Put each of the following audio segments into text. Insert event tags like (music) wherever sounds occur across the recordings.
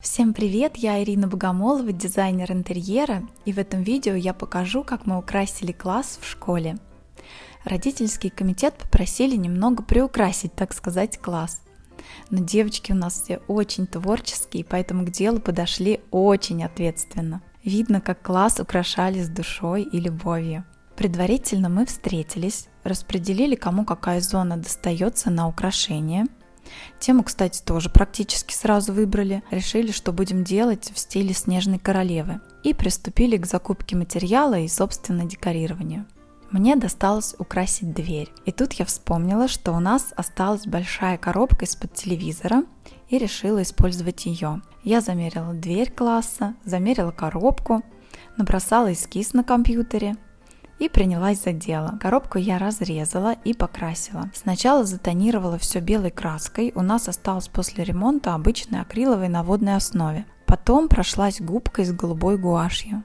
Всем привет, я Ирина Богомолова, дизайнер интерьера, и в этом видео я покажу, как мы украсили класс в школе. Родительский комитет попросили немного приукрасить, так сказать, класс. Но девочки у нас все очень творческие, поэтому к делу подошли очень ответственно. Видно, как класс украшали с душой и любовью. Предварительно мы встретились, распределили, кому какая зона достается на украшение – Тему, кстати, тоже практически сразу выбрали. Решили, что будем делать в стиле снежной королевы. И приступили к закупке материала и, собственно, декорированию. Мне досталось украсить дверь. И тут я вспомнила, что у нас осталась большая коробка из-под телевизора и решила использовать ее. Я замерила дверь класса, замерила коробку, набросала эскиз на компьютере, и принялась за дело. Коробку я разрезала и покрасила. Сначала затонировала все белой краской, у нас осталось после ремонта обычной акриловой на водной основе. Потом прошлась губкой с голубой гуашью.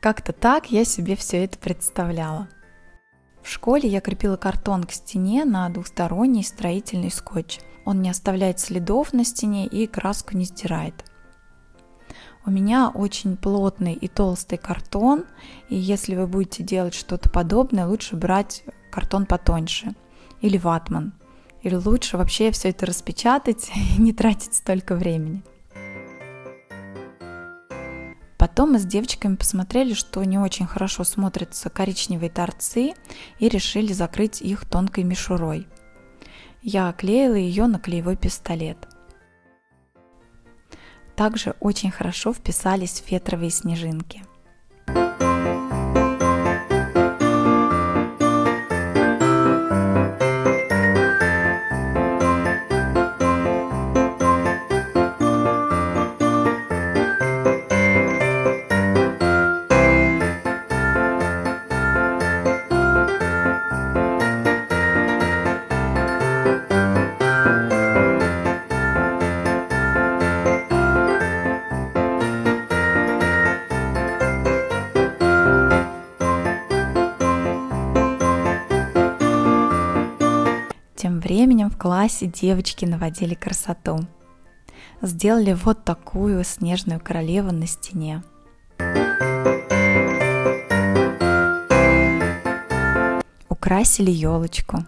Как-то так я себе все это представляла. В школе я крепила картон к стене на двухсторонний строительный скотч. Он не оставляет следов на стене и краску не стирает. У меня очень плотный и толстый картон, и если вы будете делать что-то подобное, лучше брать картон потоньше или ватман. Или лучше вообще все это распечатать (laughs) и не тратить столько времени. Потом мы с девочками посмотрели, что не очень хорошо смотрятся коричневые торцы и решили закрыть их тонкой мишурой. Я клеила ее на клеевой пистолет – также очень хорошо вписались фетровые снежинки – временем в классе девочки наводили красоту. Сделали вот такую снежную королеву на стене. Украсили елочку.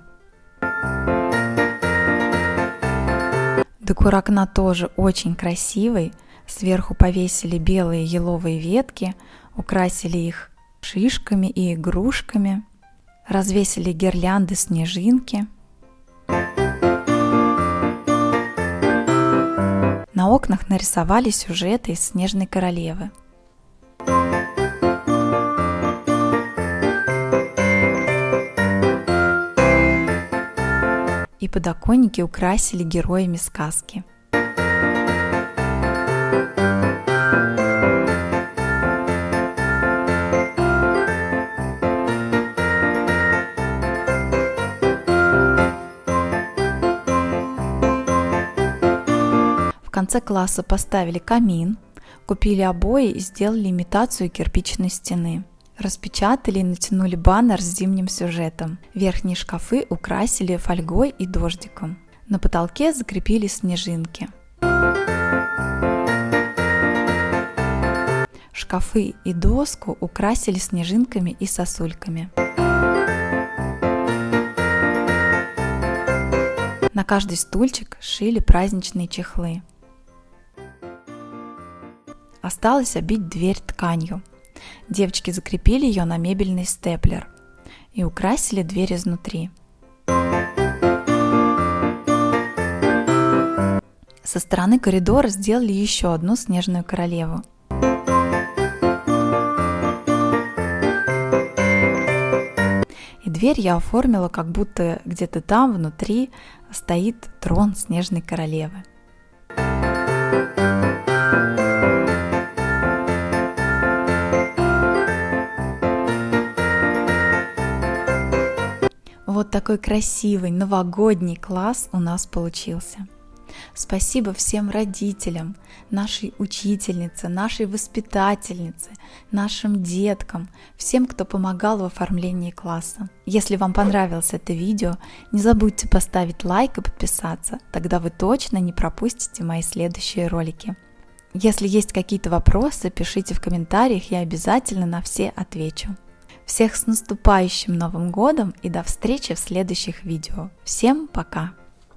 Декор окна тоже очень красивый. Сверху повесили белые еловые ветки, украсили их шишками и игрушками, развесили гирлянды снежинки – На окнах нарисовали сюжеты из «Снежной королевы». И подоконники украсили героями сказки – конце класса поставили камин, купили обои и сделали имитацию кирпичной стены. Распечатали и натянули баннер с зимним сюжетом. Верхние шкафы украсили фольгой и дождиком. На потолке закрепили снежинки. Шкафы и доску украсили снежинками и сосульками. На каждый стульчик шили праздничные чехлы. Осталось обить дверь тканью. Девочки закрепили ее на мебельный степлер и украсили дверь изнутри. Со стороны коридора сделали еще одну снежную королеву. И дверь я оформила, как будто где-то там внутри стоит трон снежной королевы. Вот такой красивый новогодний класс у нас получился. Спасибо всем родителям, нашей учительнице, нашей воспитательнице, нашим деткам, всем, кто помогал в оформлении класса. Если вам понравилось это видео, не забудьте поставить лайк и подписаться, тогда вы точно не пропустите мои следующие ролики. Если есть какие-то вопросы, пишите в комментариях, я обязательно на все отвечу. Всех с наступающим Новым Годом и до встречи в следующих видео. Всем пока!